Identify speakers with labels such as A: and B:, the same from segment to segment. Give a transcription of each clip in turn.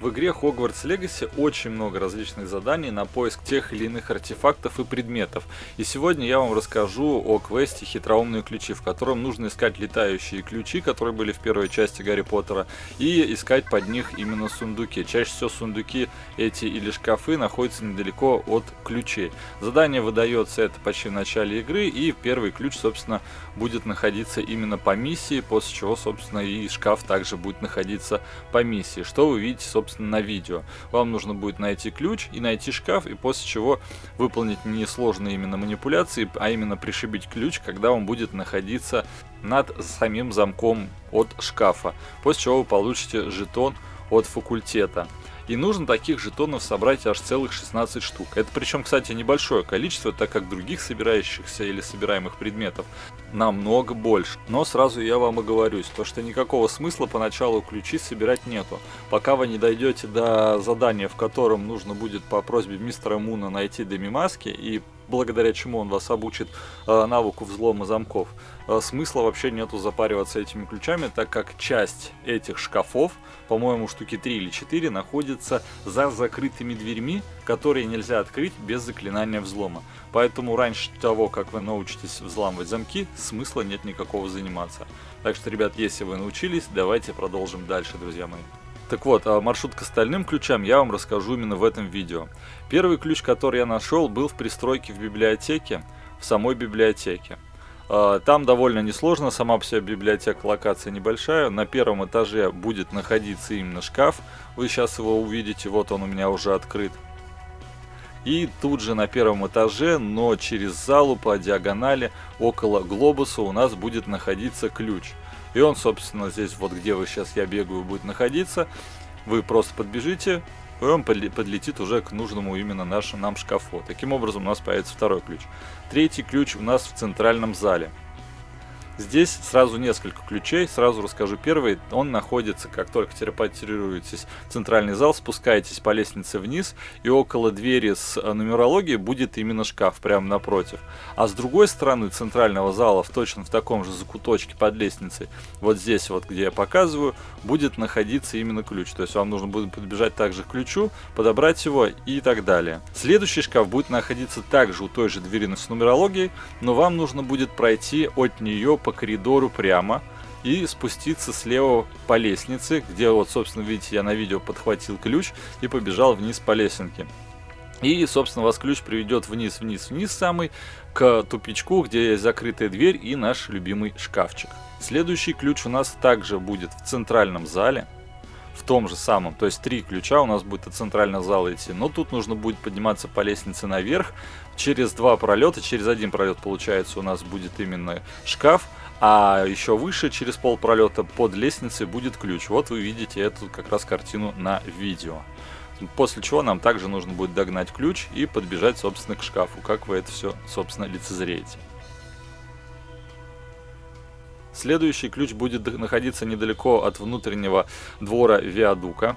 A: В игре Hogwarts Legacy очень много различных заданий на поиск тех или иных артефактов и предметов. И сегодня я вам расскажу о квесте «Хитроумные ключи», в котором нужно искать летающие ключи, которые были в первой части Гарри Поттера, и искать под них именно сундуки. Чаще всего сундуки эти или шкафы находятся недалеко от ключей. Задание выдается это почти в начале игры, и первый ключ, собственно, будет находиться именно по миссии, после чего, собственно, и шкаф также будет находиться по миссии. Что вы видите, собственно, собственно, на видео. Вам нужно будет найти ключ и найти шкаф, и после чего выполнить несложные именно манипуляции, а именно пришибить ключ, когда он будет находиться над самим замком от шкафа. После чего вы получите жетон от факультета. И нужно таких жетонов собрать аж целых 16 штук. Это причем, кстати, небольшое количество, так как других собирающихся или собираемых предметов намного больше. Но сразу я вам оговорюсь, то что никакого смысла поначалу ключи собирать нету. Пока вы не дойдете до задания, в котором нужно будет по просьбе мистера Муна найти Демимаски и благодаря чему он вас обучит э, навыку взлома замков, э, смысла вообще нету запариваться этими ключами, так как часть этих шкафов, по-моему штуки 3 или 4, находится за закрытыми дверьми, которые нельзя открыть без заклинания взлома. Поэтому раньше того, как вы научитесь взламывать замки, смысла нет никакого заниматься. Так что, ребят, если вы научились, давайте продолжим дальше, друзья мои. Так вот, а маршрут к остальным ключам я вам расскажу именно в этом видео. Первый ключ, который я нашел, был в пристройке в библиотеке, в самой библиотеке. А, там довольно несложно, сама по библиотека, локация небольшая. На первом этаже будет находиться именно шкаф. Вы сейчас его увидите, вот он у меня уже открыт. И тут же на первом этаже, но через залу по диагонали около глобуса у нас будет находиться ключ. И он, собственно, здесь, вот где вы сейчас я бегаю, будет находиться. Вы просто подбежите, и он подлетит уже к нужному именно нашему нам шкафу. Таким образом у нас появится второй ключ. Третий ключ у нас в центральном зале. Здесь сразу несколько ключей, сразу расскажу первый. Он находится, как только телепортируетесь в центральный зал, спускаетесь по лестнице вниз, и около двери с э, нумерологией будет именно шкаф, прямо напротив. А с другой стороны центрального зала, в точно в таком же закуточке под лестницей, вот здесь вот, где я показываю, будет находиться именно ключ. То есть вам нужно будет подбежать также к ключу, подобрать его и так далее. Следующий шкаф будет находиться также у той же двери с нумерологией, но вам нужно будет пройти от нее по коридору прямо и спуститься слева по лестнице, где вот, собственно, видите, я на видео подхватил ключ и побежал вниз по лесенке. И, собственно, вас ключ приведет вниз, вниз, вниз самый, к тупичку, где есть закрытая дверь и наш любимый шкафчик. Следующий ключ у нас также будет в центральном зале, в том же самом, то есть три ключа у нас будет от центрального зала идти, но тут нужно будет подниматься по лестнице наверх, через два пролета, через один пролет получается у нас будет именно шкаф, а еще выше, через пол пролета под лестницей будет ключ. Вот вы видите эту как раз картину на видео. После чего нам также нужно будет догнать ключ и подбежать, собственно, к шкафу, как вы это все, собственно, лицезреете. Следующий ключ будет находиться недалеко от внутреннего двора Виадука.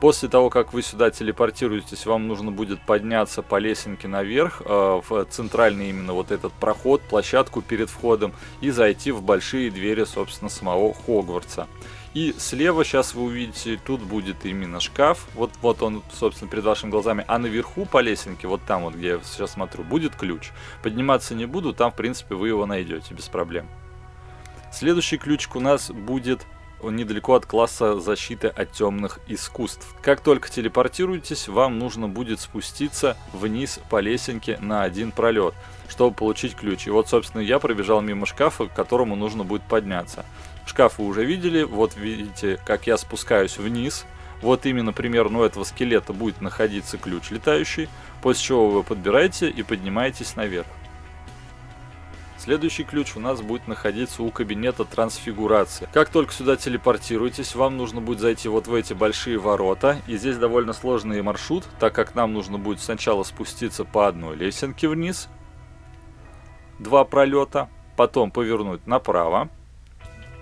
A: После того, как вы сюда телепортируетесь, вам нужно будет подняться по лесенке наверх, э, в центральный именно вот этот проход, площадку перед входом, и зайти в большие двери, собственно, самого Хогвартса. И слева сейчас вы увидите, тут будет именно шкаф, вот, вот он, собственно, перед вашими глазами, а наверху по лесенке, вот там вот, где я сейчас смотрю, будет ключ. Подниматься не буду, там, в принципе, вы его найдете без проблем. Следующий ключик у нас будет недалеко от класса защиты от темных искусств. Как только телепортируетесь, вам нужно будет спуститься вниз по лесенке на один пролет, чтобы получить ключ. И вот, собственно, я пробежал мимо шкафа, к которому нужно будет подняться. Шкаф вы уже видели, вот видите, как я спускаюсь вниз. Вот именно примерно у этого скелета будет находиться ключ летающий, после чего вы подбираете и поднимаетесь наверх. Следующий ключ у нас будет находиться у кабинета трансфигурации. Как только сюда телепортируетесь, вам нужно будет зайти вот в эти большие ворота. И здесь довольно сложный маршрут, так как нам нужно будет сначала спуститься по одной лесенке вниз. Два пролета. Потом повернуть направо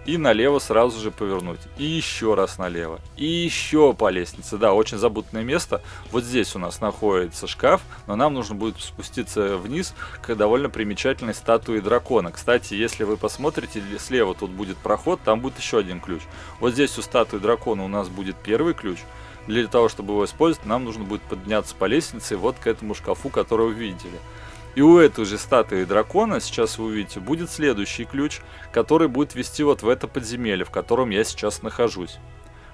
A: и налево сразу же повернуть. И еще раз налево. И еще по лестнице. Да, очень забутное место. Вот здесь у нас находится шкаф, но нам нужно будет спуститься вниз к довольно примечательной статуе дракона. Кстати, если вы посмотрите, слева тут будет проход, там будет еще один ключ. Вот здесь у статуи дракона у нас будет первый ключ. Для того, чтобы его использовать, нам нужно будет подняться по лестнице вот к этому шкафу, который вы видели. И у этой же статуи дракона, сейчас вы увидите, будет следующий ключ, который будет вести вот в это подземелье, в котором я сейчас нахожусь.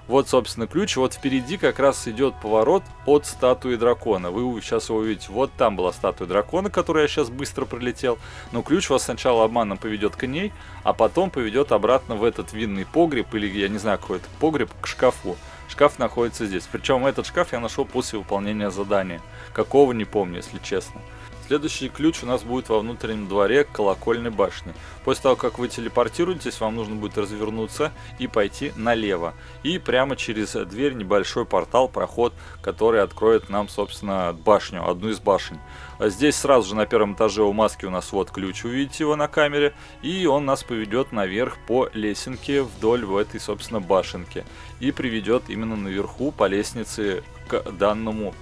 A: Вот, собственно, ключ. Вот впереди как раз идет поворот от статуи дракона. Вы сейчас его увидите. Вот там была статуя дракона, которую я сейчас быстро пролетел. Но ключ вас сначала обманом поведет к ней, а потом поведет обратно в этот винный погреб, или я не знаю, какой это погреб, к шкафу. Шкаф находится здесь. Причем этот шкаф я нашел после выполнения задания. Какого не помню, если честно. Следующий ключ у нас будет во внутреннем дворе колокольной башни. После того, как вы телепортируетесь, вам нужно будет развернуться и пойти налево. И прямо через дверь небольшой портал, проход, который откроет нам, собственно, башню, одну из башен. А здесь сразу же на первом этаже у маски у нас вот ключ, увидите его на камере. И он нас поведет наверх по лесенке вдоль в этой, собственно, башенке. И приведет именно наверху по лестнице к данному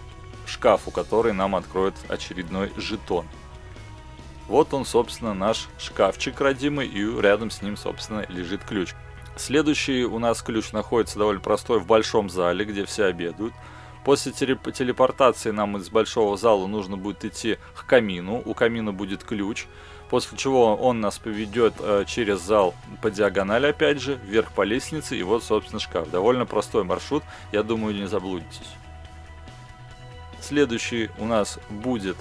A: шкафу, который нам откроет очередной жетон. Вот он, собственно, наш шкафчик родимый, и рядом с ним, собственно, лежит ключ. Следующий у нас ключ находится довольно простой в большом зале, где все обедают. После телепортации нам из большого зала нужно будет идти к камину. У камина будет ключ. После чего он нас поведет э, через зал по диагонали опять же, вверх по лестнице. И вот, собственно, шкаф. Довольно простой маршрут. Я думаю, не заблудитесь. Следующий у нас будет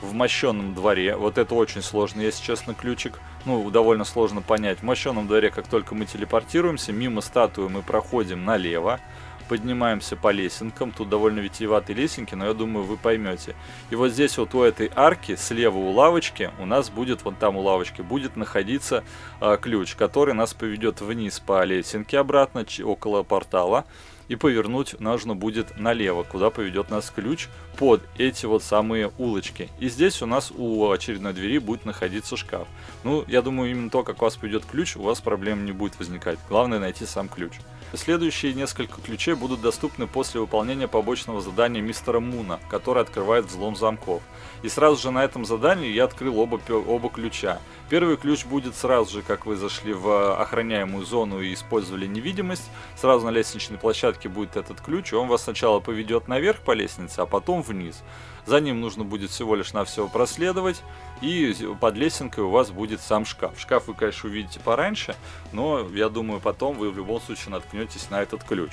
A: в мощенном дворе. Вот это очень сложно, если честно, ключик. Ну, довольно сложно понять. В мощенном дворе, как только мы телепортируемся, мимо статуи мы проходим налево. Поднимаемся по лесенкам. Тут довольно витиеватые лесенки, но я думаю, вы поймете. И вот здесь вот у этой арки, слева у лавочки, у нас будет, вон там у лавочки, будет находиться э, ключ, который нас поведет вниз по лесенке обратно, около портала и повернуть нужно будет налево, куда поведет нас ключ под эти вот самые улочки. И здесь у нас у очередной двери будет находиться шкаф. Ну, я думаю, именно то, как у вас поведет ключ, у вас проблем не будет возникать. Главное найти сам ключ. Следующие несколько ключей будут доступны после выполнения побочного задания мистера Муна, который открывает взлом замков. И сразу же на этом задании я открыл оба, оба ключа. Первый ключ будет сразу же, как вы зашли в охраняемую зону и использовали невидимость. Сразу на лестничной площадке будет этот ключ, и он вас сначала поведет наверх по лестнице, а потом вниз. За ним нужно будет всего лишь навсего проследовать, и под лесенкой у вас будет сам шкаф. Шкаф вы, конечно, увидите пораньше, но я думаю, потом вы в любом случае наткнетесь на этот ключ.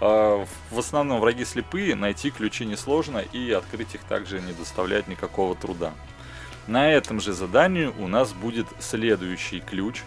A: А, в основном враги слепые, найти ключи несложно, и открыть их также не доставляет никакого труда. На этом же задании у нас будет следующий ключ,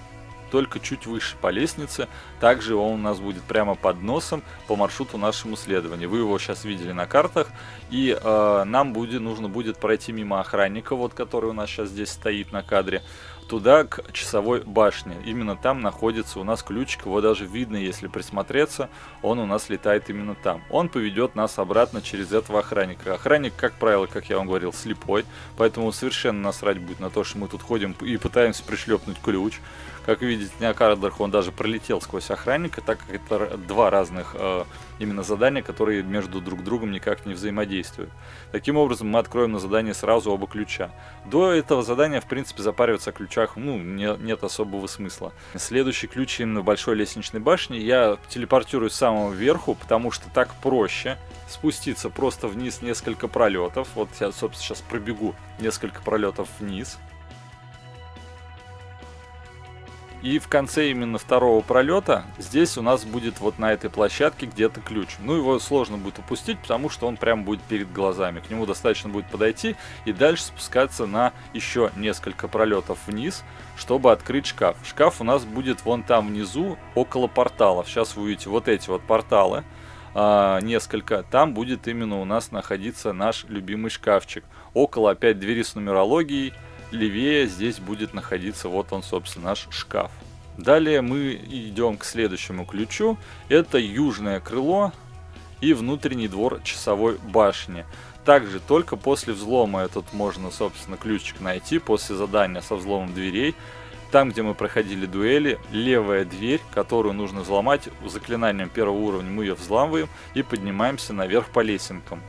A: только чуть выше по лестнице. Также он у нас будет прямо под носом по маршруту нашему следования. Вы его сейчас видели на картах. И э, нам будет, нужно будет пройти мимо охранника, вот который у нас сейчас здесь стоит на кадре туда, к часовой башне. Именно там находится у нас ключик, его даже видно, если присмотреться, он у нас летает именно там. Он поведет нас обратно через этого охранника. Охранник, как правило, как я вам говорил, слепой, поэтому совершенно насрать будет на то, что мы тут ходим и пытаемся пришлепнуть ключ. Как видите, на кадрах он даже пролетел сквозь охранника, так как это два разных э, именно задания, которые между друг другом никак не взаимодействуют. Таким образом, мы откроем на задание сразу оба ключа. До этого задания, в принципе, запариваться о ключах ну, не, нет особого смысла. Следующий ключ именно большой лестничной башне. Я телепортируюсь с самого верху, потому что так проще спуститься просто вниз несколько пролетов. Вот я, собственно, сейчас пробегу несколько пролетов вниз. И в конце именно второго пролета здесь у нас будет вот на этой площадке где-то ключ. Ну его сложно будет упустить, потому что он прям будет перед глазами. К нему достаточно будет подойти и дальше спускаться на еще несколько пролетов вниз, чтобы открыть шкаф. Шкаф у нас будет вон там внизу, около порталов. Сейчас вы увидите вот эти вот порталы. А, несколько, там будет именно у нас находиться наш любимый шкафчик. Около опять двери с нумерологией, левее здесь будет находиться вот он, собственно, наш шкаф. Далее мы идем к следующему ключу. Это южное крыло и внутренний двор часовой башни. Также только после взлома этот можно, собственно, ключик найти, после задания со взломом дверей. Там, где мы проходили дуэли, левая дверь, которую нужно взломать, заклинанием первого уровня мы ее взламываем и поднимаемся наверх по лесенкам.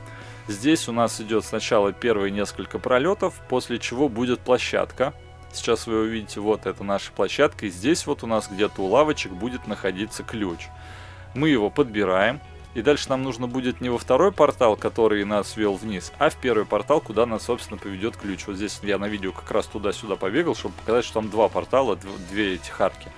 A: Здесь у нас идет сначала первые несколько пролетов, после чего будет площадка. Сейчас вы увидите, вот это наша площадка, и здесь вот у нас где-то у лавочек будет находиться ключ. Мы его подбираем, И дальше нам нужно будет не во второй портал, который нас вел вниз, а в первый портал, куда нас, собственно, поведет ключ. Вот здесь я на видео как раз туда-сюда побегал, чтобы показать, что там два портала, две этих арки.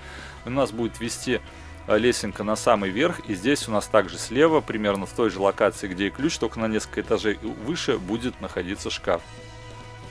A: У нас будет вести лесенка на самый верх, и здесь у нас также слева, примерно в той же локации, где и ключ, только на несколько этажей выше будет находиться шкаф.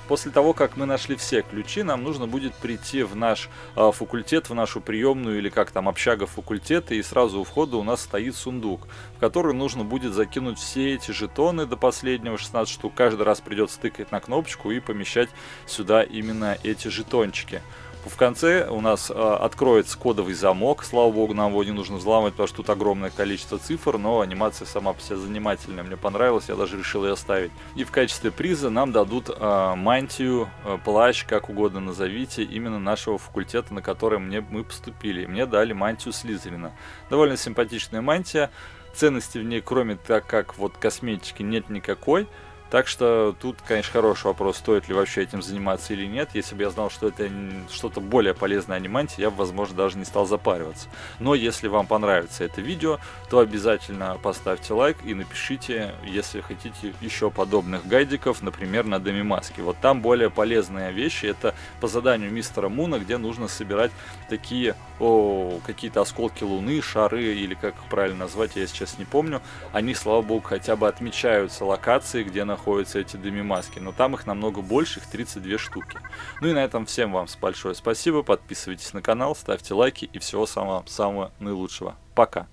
A: После того, как мы нашли все ключи, нам нужно будет прийти в наш э, факультет, в нашу приемную или как там общага факультета, и сразу у входа у нас стоит сундук, в который нужно будет закинуть все эти жетоны до последнего, 16 штук. Каждый раз придется тыкать на кнопочку и помещать сюда именно эти жетончики. В конце у нас э, откроется кодовый замок. Слава богу, нам его не нужно взламывать, потому что тут огромное количество цифр, но анимация сама по себе занимательная. Мне понравилась, я даже решил ее оставить. И в качестве приза нам дадут э, мантию, э, плащ, как угодно назовите, именно нашего факультета, на который мне, мы поступили. Мне дали мантию Слизерина. Довольно симпатичная мантия. Ценности в ней, кроме так как вот косметики, нет никакой. Так что тут, конечно, хороший вопрос, стоит ли вообще этим заниматься или нет. Если бы я знал, что это что-то более полезное аниманте, я бы, возможно, даже не стал запариваться. Но если вам понравится это видео, то обязательно поставьте лайк и напишите, если хотите еще подобных гайдиков, например, на Демимаске. Вот там более полезные вещи. Это по заданию мистера Муна, где нужно собирать такие какие-то осколки Луны, шары, или как их правильно назвать, я сейчас не помню. Они, слава богу, хотя бы отмечаются локации, где находятся эти дымимаски, но там их намного больше, их 32 штуки. Ну и на этом всем вам большое спасибо, подписывайтесь на канал, ставьте лайки и всего самого-самого наилучшего. Пока!